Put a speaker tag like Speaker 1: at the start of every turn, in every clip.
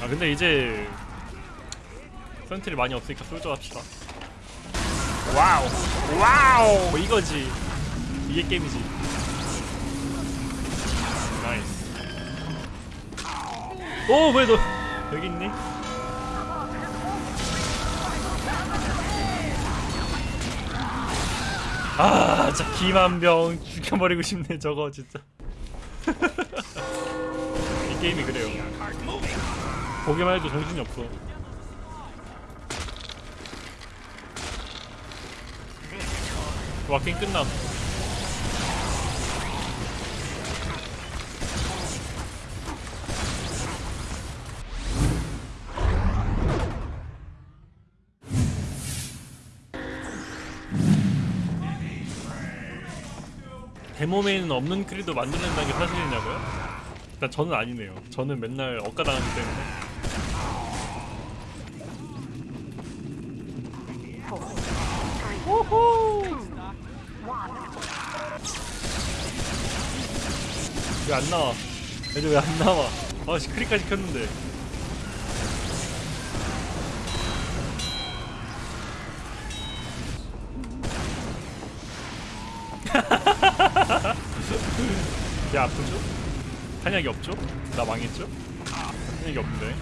Speaker 1: 아 근데 이제 sentry 많이 없으니까 soldier 합시다. Wow. Wow. 이거지. 이게 게임이지. Nice. 오 왜 너 여기 있니? 아 진짜 김한병 죽여버리고 싶네 저거 진짜. 이 게임이 그래요 보기만 해도 정신이 없어. 와킹 끝남. 데모메인은 없는 크리도 만들어낸다는 게 사실이냐고요? 일단 저는 아니네요. 저는 맨날 억가당하기 때문에 왜 안 나와? 애들 왜 안 나와? 아씨 크리까지 켰는데 야 아프죠? 탄약이 없죠? 나 망했죠? 탄약이 없는데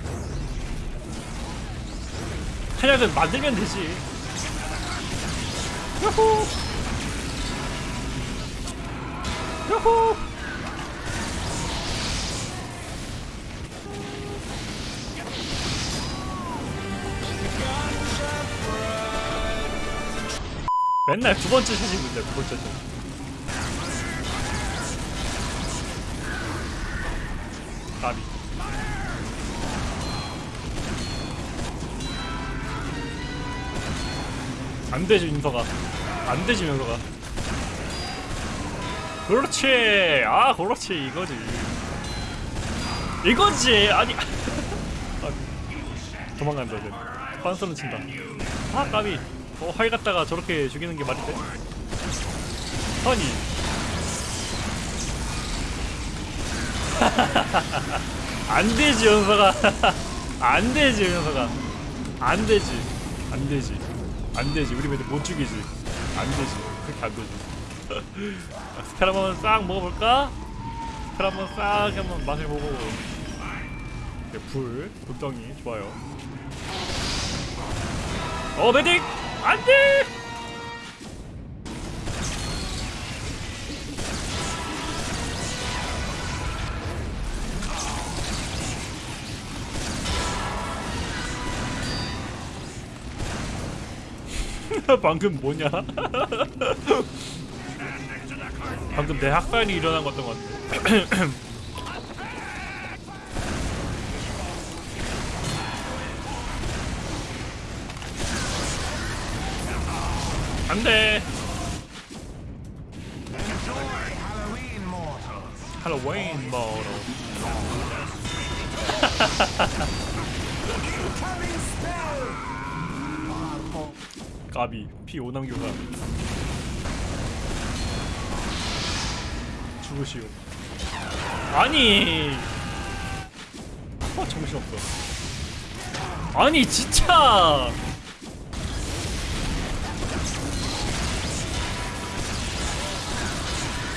Speaker 1: 탄약은 만들면 되지 야호 야호 맨날 두 번째 샷이 문제야 두 번째 샷. 까비. 안 되지 윤서가. 안 되지 윤서가. 그렇지. 아 그렇지. 이거지. 이거지. 아니. 아, 도망간다 이제. 빤스런 친다. 아 까비 어 하이 갔다가 저렇게 죽이는 게 말이 돼? 아니. 안 되지 연서가. 안 되지 연서가. 안 되지. 안 되지. 안 되지. 우리 애들 못 죽이지. 안 되지. 그렇게 안 되지. Spell 한번 싹 먹어볼까? Spell 한번 싹 한번 맛을 보고. 네, 불. 불덩이. 좋아요 어 메딕 안돼 방금 뭐냐? 방금 내 학살이 일어난 것 같던 것 같아. 안돼. 할로윈 모로. 까비 피 오남교가. 죽으시오. 아니! 어 정신없어. 아니 진짜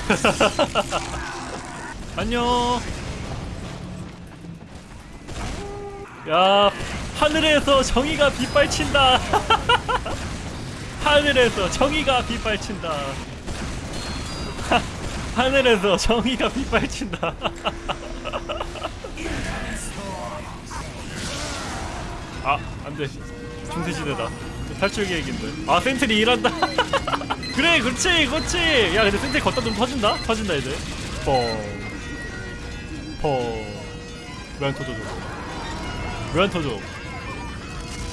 Speaker 1: 안녕 야 하늘에서 정의가 빗발친다 하늘에서 정의가 빗발친다. 하, 하늘에서 정의가 빗발친다. 아, 안돼. 중세시대다. 탈출 계획인데. 아, 센트리 일한다. 그래, 그렇지, 그렇지. 야, 근데 센트리 걷다 좀 터진다? 터진다, 이제. 뻥. 뻥. 왜안 터져, 저거? 왜안 터져?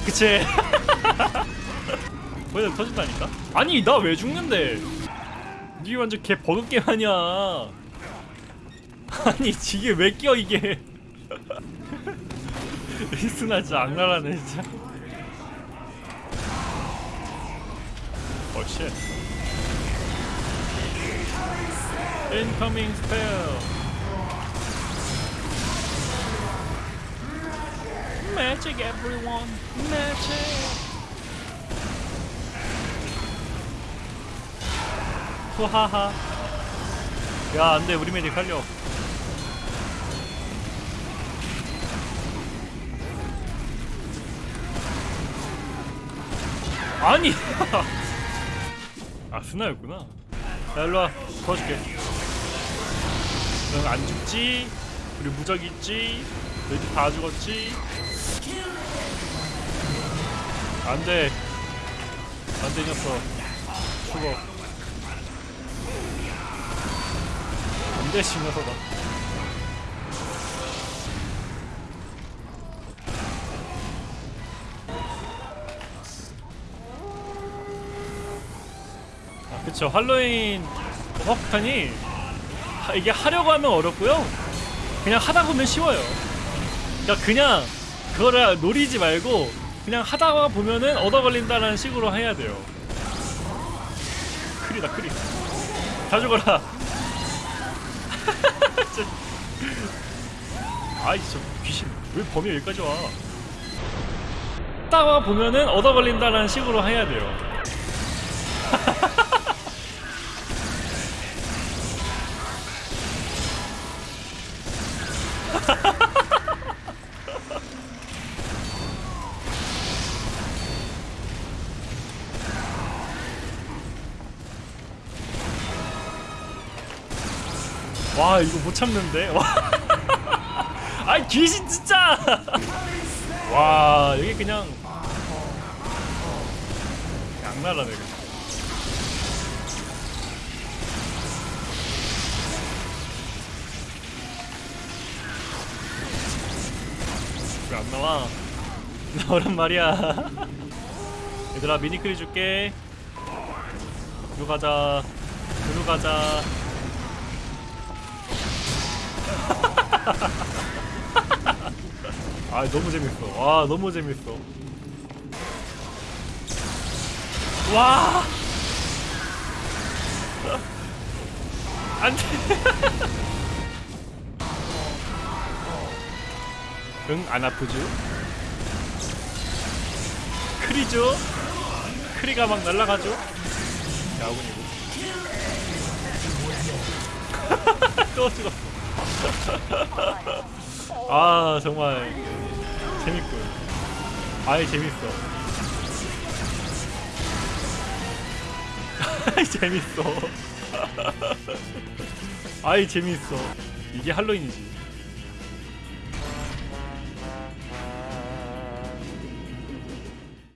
Speaker 1: 그치? 거기다 터진다니까? 아니 나 왜 죽는데 이게 완전 개 버릇게 아니야 아니 이게 왜 껴 이게 리스나 진짜 악랄하네 진짜 어쉣 incoming spell Magic everyone Magic 후하하 야 안돼 우리 메딕 살려 아니 아 스나였구나. 자 일로와. 도와줄게. 넌 안 죽지? 우리 무적 있지? 너희들 다 죽었지? 안돼. 안돼 이 녀석. 죽어. 안돼 이 녀석아 그쵸 할로윈 하- 이게 하려고 하면 어렵고요. 그냥 하다 보면 쉬워요. 그러니까 그냥 그거를 노리지 말고 그냥 하다가 보면은 얻어 걸린다는 식으로 해야 돼요. 크리다 크리. 다 죽어라. 아이 저 귀신. 왜 범위 여기까지 와? 하다가 보면은 얻어 걸린다는 식으로 해야 돼요 와 이거 못 참는데? 와. 아이 귀신 진짜! 와 여기 그냥 양나라네 그냥. 왜안 나와? 나오란 말이야. 얘들아 미니크리 줄게. 들어 가자. 들어 가자 아 너무 재밌어. 와 너무 재밌어. 와! 안돼. 응 안 아프죠? 크리죠? 크리가 막 날아가죠? 야군이고 또 죽었어 아 정말 재밌군 아이 재밌어. 재밌어. 아이 재밌어. 이게 할로윈이지